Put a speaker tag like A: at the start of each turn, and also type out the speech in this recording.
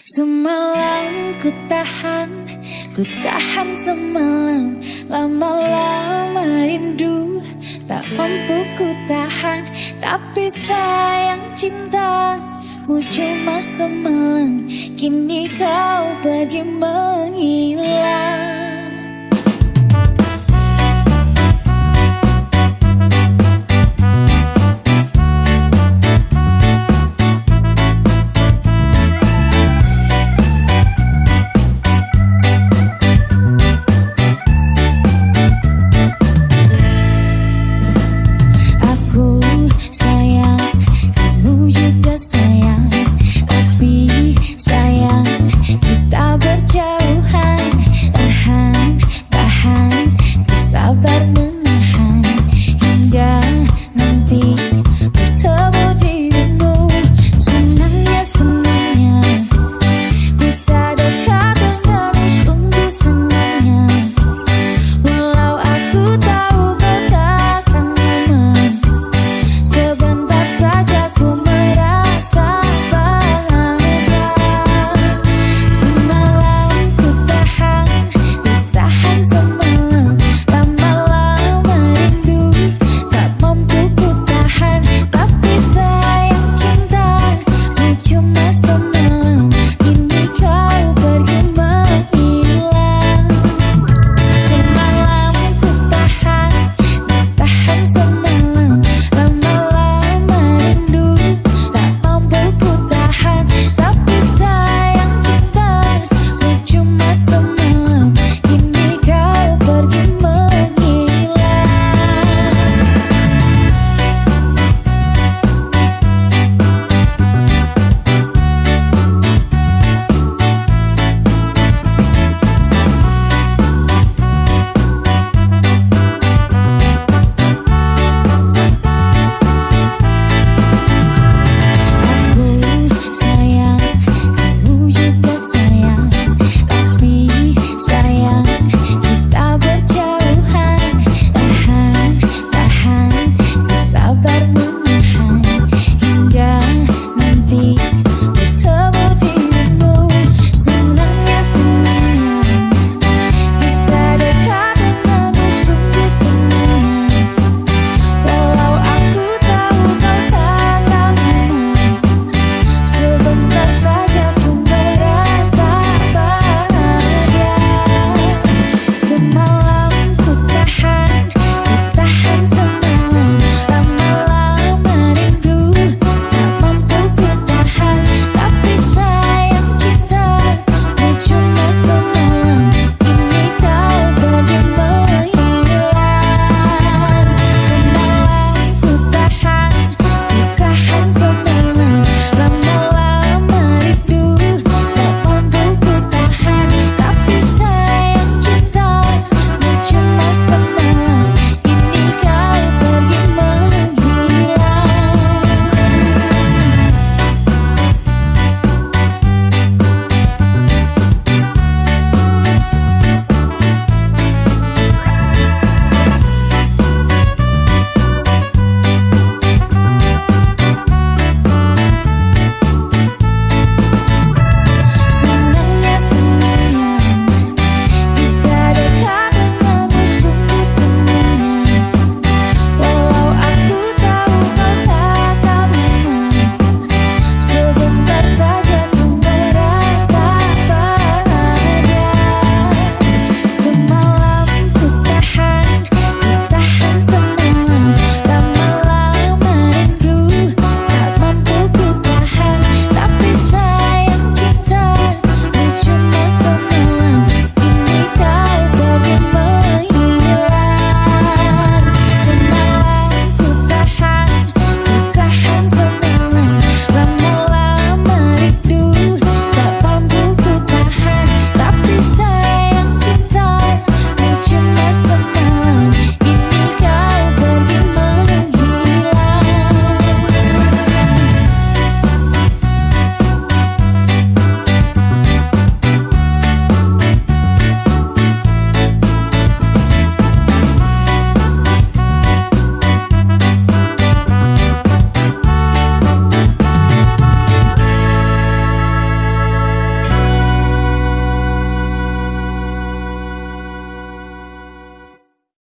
A: Semalam ku tahan, ku tahan semalam. Lama-lama rindu, tak mampu ku tahan. Tapi sayang cintamu cuma semalam. Kini kau pergi menghilang.